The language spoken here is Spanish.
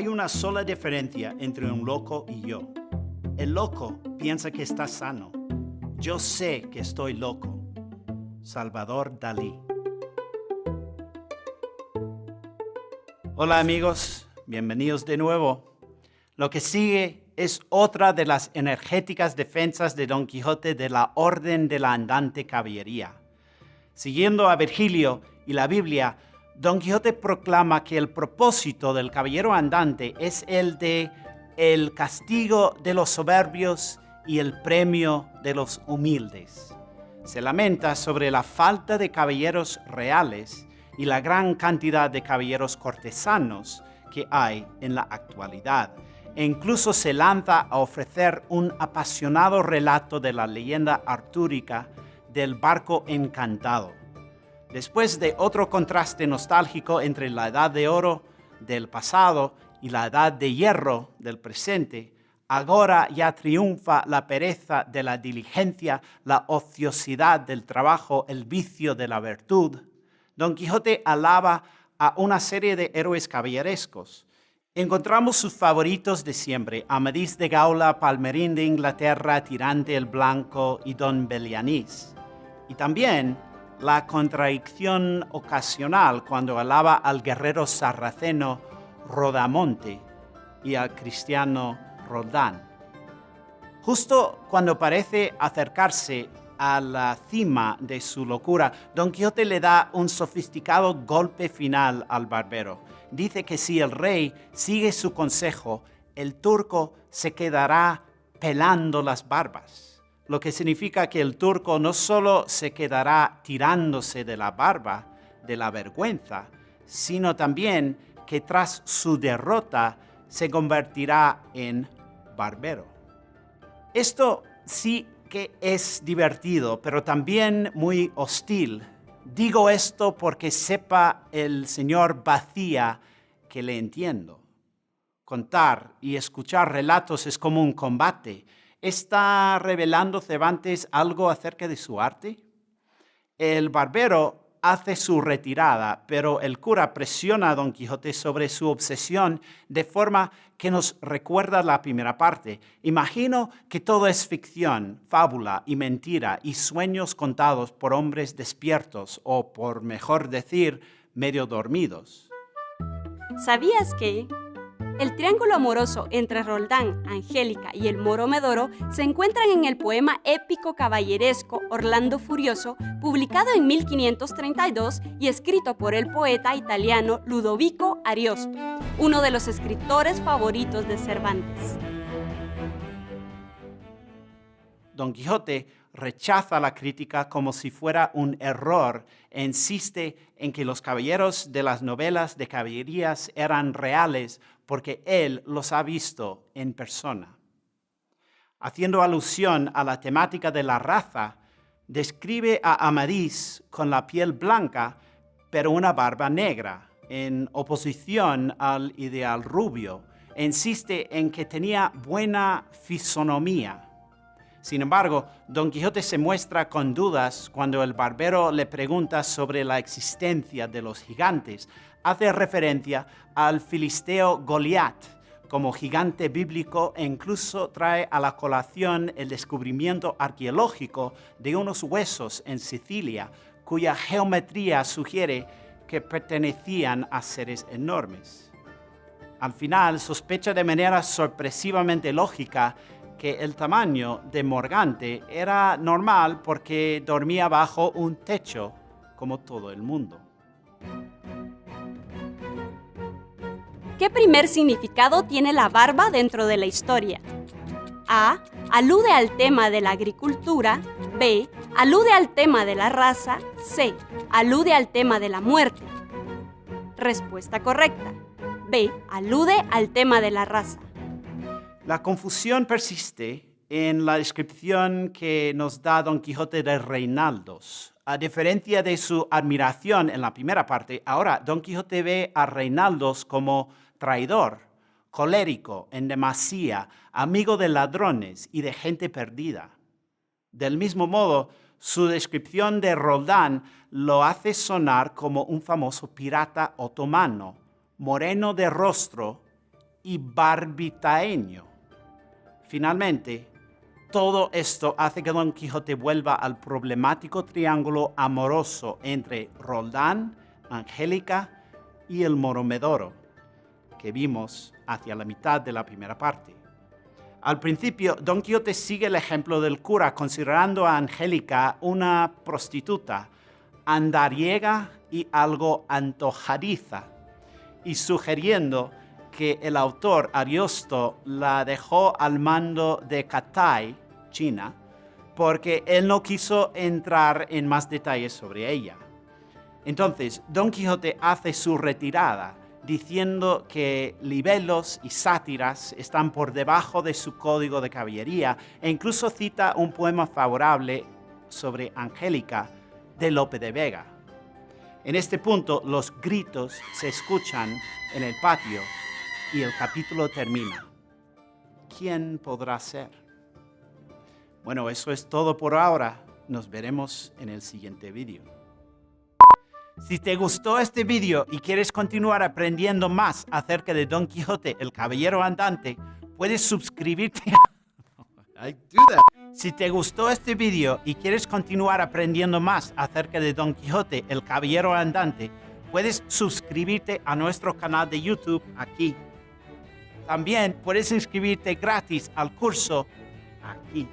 Hay una sola diferencia entre un loco y yo. El loco piensa que está sano. Yo sé que estoy loco. Salvador Dalí. Hola amigos, bienvenidos de nuevo. Lo que sigue es otra de las energéticas defensas de Don Quijote de la Orden de la Andante Caballería. Siguiendo a Virgilio y la Biblia, Don Quijote proclama que el propósito del caballero andante es el de el castigo de los soberbios y el premio de los humildes. Se lamenta sobre la falta de caballeros reales y la gran cantidad de caballeros cortesanos que hay en la actualidad. E incluso se lanza a ofrecer un apasionado relato de la leyenda artúrica del barco encantado Después de otro contraste nostálgico entre la edad de oro del pasado y la edad de hierro del presente, ahora ya triunfa la pereza de la diligencia, la ociosidad del trabajo, el vicio de la virtud. Don Quijote alaba a una serie de héroes caballerescos. Encontramos sus favoritos de siempre, Amadís de Gaula, Palmerín de Inglaterra, Tirante el Blanco y Don Belianís. Y también la contradicción ocasional cuando alaba al guerrero sarraceno Rodamonte y al cristiano Roldán. Justo cuando parece acercarse a la cima de su locura, Don Quijote le da un sofisticado golpe final al barbero. Dice que si el rey sigue su consejo, el turco se quedará pelando las barbas lo que significa que el turco no solo se quedará tirándose de la barba, de la vergüenza, sino también que tras su derrota se convertirá en barbero. Esto sí que es divertido, pero también muy hostil. Digo esto porque sepa el señor Vacía que le entiendo. Contar y escuchar relatos es como un combate ¿Está revelando Cervantes algo acerca de su arte? El barbero hace su retirada, pero el cura presiona a Don Quijote sobre su obsesión de forma que nos recuerda la primera parte. Imagino que todo es ficción, fábula y mentira y sueños contados por hombres despiertos o, por mejor decir, medio dormidos. ¿Sabías que el triángulo amoroso entre Roldán, Angélica y el moro Medoro se encuentran en el poema épico caballeresco Orlando Furioso, publicado en 1532 y escrito por el poeta italiano Ludovico Ariosto, uno de los escritores favoritos de Cervantes. Don Quijote rechaza la crítica como si fuera un error e insiste en que los caballeros de las novelas de caballerías eran reales porque él los ha visto en persona. Haciendo alusión a la temática de la raza, describe a Amadís con la piel blanca, pero una barba negra, en oposición al ideal rubio. Insiste en que tenía buena fisonomía. Sin embargo, Don Quijote se muestra con dudas cuando el barbero le pregunta sobre la existencia de los gigantes, hace referencia al filisteo Goliat como gigante bíblico e incluso trae a la colación el descubrimiento arqueológico de unos huesos en Sicilia cuya geometría sugiere que pertenecían a seres enormes. Al final sospecha de manera sorpresivamente lógica que el tamaño de Morgante era normal porque dormía bajo un techo como todo el mundo. ¿Qué primer significado tiene la barba dentro de la historia? A. Alude al tema de la agricultura. B. Alude al tema de la raza. C. Alude al tema de la muerte. Respuesta correcta. B. Alude al tema de la raza. La confusión persiste en la descripción que nos da Don Quijote de Reinaldos. A diferencia de su admiración en la primera parte, ahora Don Quijote ve a Reinaldos como traidor, colérico, en demasía, amigo de ladrones y de gente perdida. Del mismo modo, su descripción de Roldán lo hace sonar como un famoso pirata otomano, moreno de rostro y barbitaeño. Finalmente, todo esto hace que Don Quijote vuelva al problemático triángulo amoroso entre Roldán, Angélica y el Moromedoro, que vimos hacia la mitad de la primera parte. Al principio, Don Quijote sigue el ejemplo del cura, considerando a Angélica una prostituta, andariega y algo antojadiza, y sugiriendo que el autor Ariosto la dejó al mando de Catay, China, porque él no quiso entrar en más detalles sobre ella. Entonces, Don Quijote hace su retirada diciendo que libelos y sátiras están por debajo de su código de caballería e incluso cita un poema favorable sobre Angélica de Lope de Vega. En este punto los gritos se escuchan en el patio y el capítulo termina. ¿Quién podrá ser? Bueno, eso es todo por ahora. Nos veremos en el siguiente vídeo. Si te gustó este video y quieres continuar aprendiendo más acerca de Don Quijote, el caballero andante, puedes suscribirte Si te gustó este video y quieres continuar aprendiendo más acerca de Don Quijote, el caballero andante, puedes suscribirte a nuestro canal de YouTube aquí. También puedes inscribirte gratis al curso aquí.